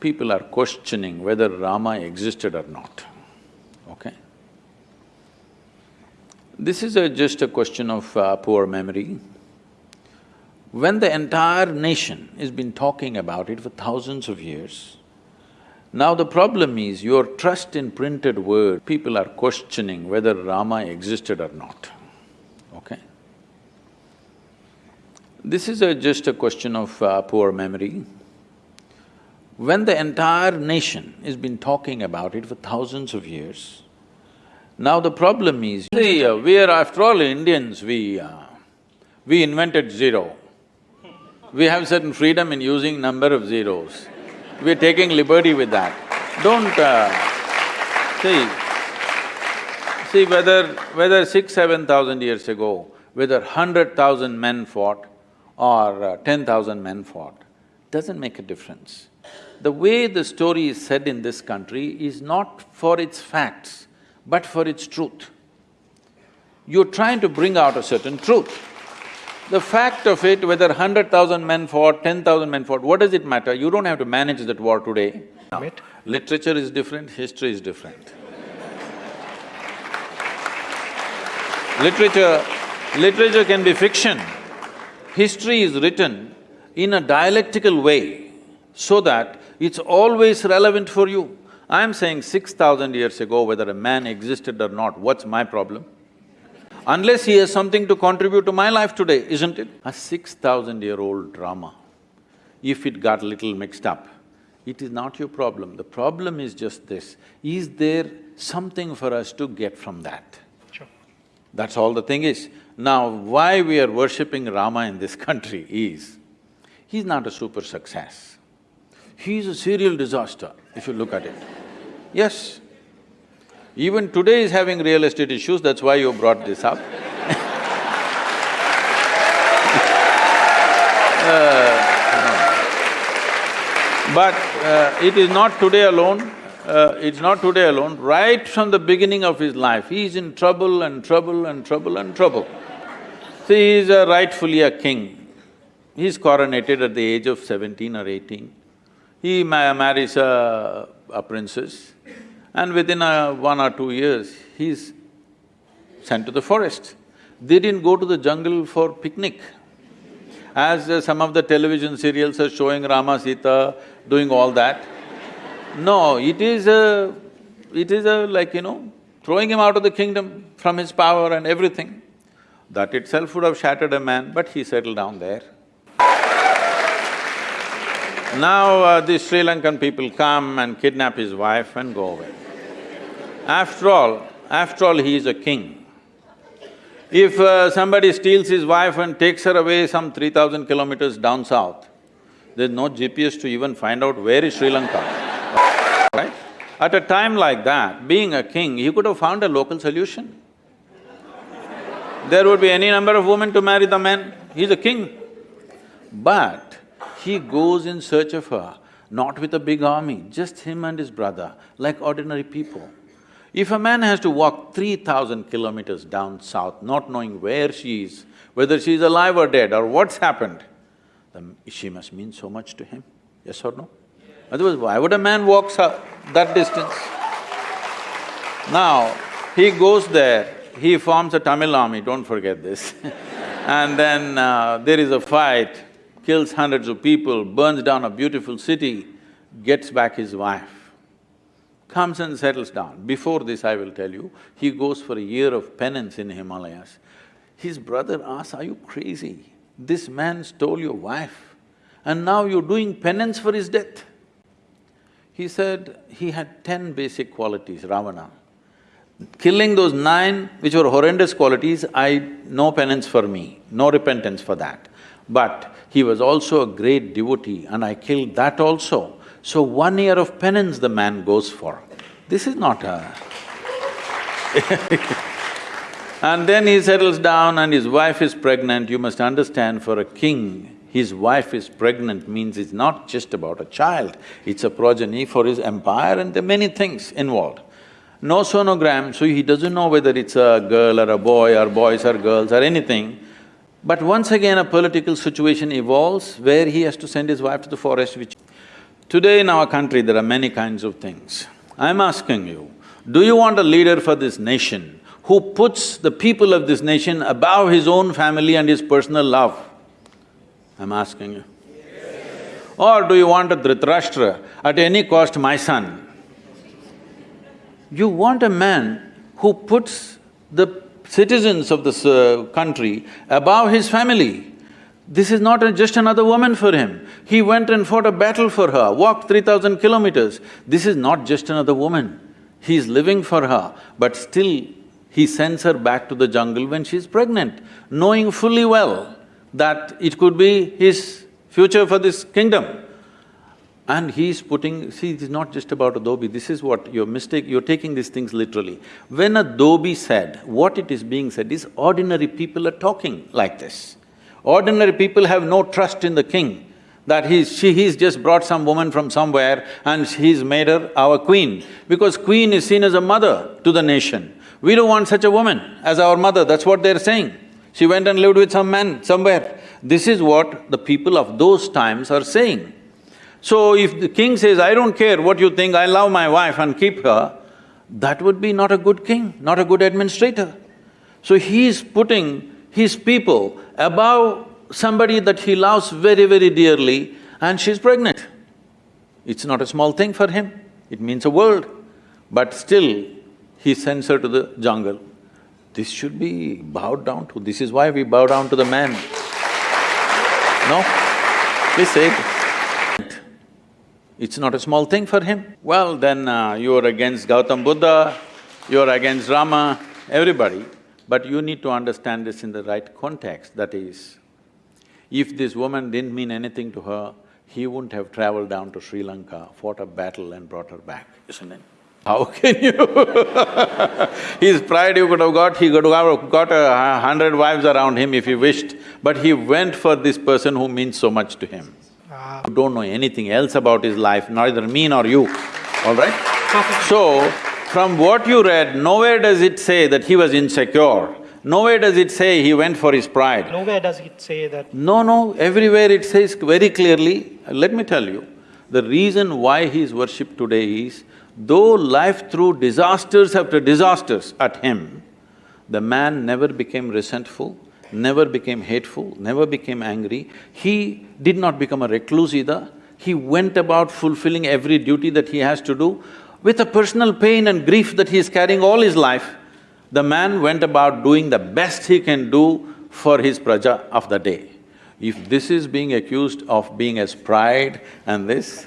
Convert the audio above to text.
people are questioning whether Rama existed or not, okay? This is a, just a question of uh, poor memory. When the entire nation has been talking about it for thousands of years, now the problem is your trust in printed word, people are questioning whether Rama existed or not, okay? This is a, just a question of uh, poor memory. When the entire nation has been talking about it for thousands of years, now the problem is, see, uh, we are after all Indians, we… Uh, we invented zero. We have certain freedom in using number of zeros. We're taking liberty with that. Don't… Uh, see, see whether… whether six, seven thousand years ago, whether hundred thousand men fought or uh, ten thousand men fought, doesn't make a difference. The way the story is said in this country is not for its facts, but for its truth. You're trying to bring out a certain truth. The fact of it, whether hundred thousand men fought, ten thousand men fought, what does it matter? You don't have to manage that war today. Literature is different, history is different. literature… literature can be fiction. History is written in a dialectical way so that it's always relevant for you. I'm saying six thousand years ago, whether a man existed or not, what's my problem? unless he has something to contribute to my life today, isn't it? A six thousand year old drama, if it got little mixed up, it is not your problem. The problem is just this, is there something for us to get from that? Sure. That's all the thing is. Now, why we are worshipping Rama in this country is, he's not a super success. He's a serial disaster, if you look at it. Yes, even today is having real estate issues, that's why you brought this up uh, But uh, it is not today alone, uh, it's not today alone, right from the beginning of his life, he is in trouble and trouble and trouble and trouble. See, he's is rightfully a king. He is coronated at the age of seventeen or eighteen. He ma marries a, a princess and within a one or two years, he's sent to the forest. They didn't go to the jungle for picnic. As uh, some of the television serials are showing Rama, Sita doing all that. No, it is a… it is a like, you know, throwing him out of the kingdom from his power and everything. That itself would have shattered a man, but he settled down there. Now uh, these Sri Lankan people come and kidnap his wife and go away. After all, after all, he is a king. If uh, somebody steals his wife and takes her away some three thousand kilometers down south, there's no GPS to even find out where is Sri Lanka, right? At a time like that, being a king, he could have found a local solution. There would be any number of women to marry the men, he's a king. But he goes in search of her, not with a big army, just him and his brother, like ordinary people. If a man has to walk three thousand kilometers down south, not knowing where she is, whether she is alive or dead or what's happened, then she must mean so much to him, yes or no? Otherwise, why would a man walk that distance? Now, he goes there, he forms a Tamil army, don't forget this and then uh, there is a fight, kills hundreds of people, burns down a beautiful city, gets back his wife comes and settles down. Before this, I will tell you, he goes for a year of penance in Himalayas. His brother asks, are you crazy? This man stole your wife and now you're doing penance for his death. He said he had ten basic qualities, Ravana. Killing those nine, which were horrendous qualities, I… no penance for me, no repentance for that. But he was also a great devotee and I killed that also. So one year of penance the man goes for. This is not a And then he settles down and his wife is pregnant, you must understand for a king, his wife is pregnant means it's not just about a child, it's a progeny for his empire and there are many things involved. No sonogram, so he doesn't know whether it's a girl or a boy or boys or girls or anything. But once again a political situation evolves where he has to send his wife to the forest which Today in our country, there are many kinds of things. I'm asking you, do you want a leader for this nation who puts the people of this nation above his own family and his personal love? I'm asking you. Or do you want a Dhritarashtra, at any cost my son? You want a man who puts the citizens of this uh, country above his family. This is not a, just another woman for him. He went and fought a battle for her, walked three thousand kilometers. This is not just another woman. He is living for her, but still he sends her back to the jungle when she's pregnant, knowing fully well that it could be his future for this kingdom. And he's putting… see, it is not just about a dhobi, this is what your mistake… you're taking these things literally. When a dhobi said, what it is being said is ordinary people are talking like this. Ordinary people have no trust in the king, that he's… she… he's just brought some woman from somewhere and he's made her our queen, because queen is seen as a mother to the nation. We don't want such a woman as our mother, that's what they're saying. She went and lived with some man somewhere. This is what the people of those times are saying. So if the king says, I don't care what you think, I love my wife and keep her, that would be not a good king, not a good administrator. So he is putting his people above somebody that he loves very, very dearly and she's pregnant. It's not a small thing for him, it means a world. But still, he sends her to the jungle. This should be bowed down to, this is why we bow down to the man. No? Please say it. It's not a small thing for him. Well, then uh, you're against Gautam Buddha, you're against Rama, everybody. But you need to understand this in the right context, that is, if this woman didn't mean anything to her, he wouldn't have traveled down to Sri Lanka, fought a battle and brought her back, isn't it? How can you His pride you could have got, he could have got a hundred wives around him if he wished, but he went for this person who means so much to him. You don't know anything else about his life, neither me nor you, all right? So, from what you read, nowhere does it say that he was insecure. Nowhere does it say he went for his pride. Nowhere does it say that. No, no, everywhere it says very clearly, let me tell you, the reason why he is worshipped today is Though life threw disasters after disasters at him, the man never became resentful, never became hateful, never became angry. He did not become a recluse either. He went about fulfilling every duty that he has to do. With a personal pain and grief that he is carrying all his life, the man went about doing the best he can do for his praja of the day. If this is being accused of being as pride and this,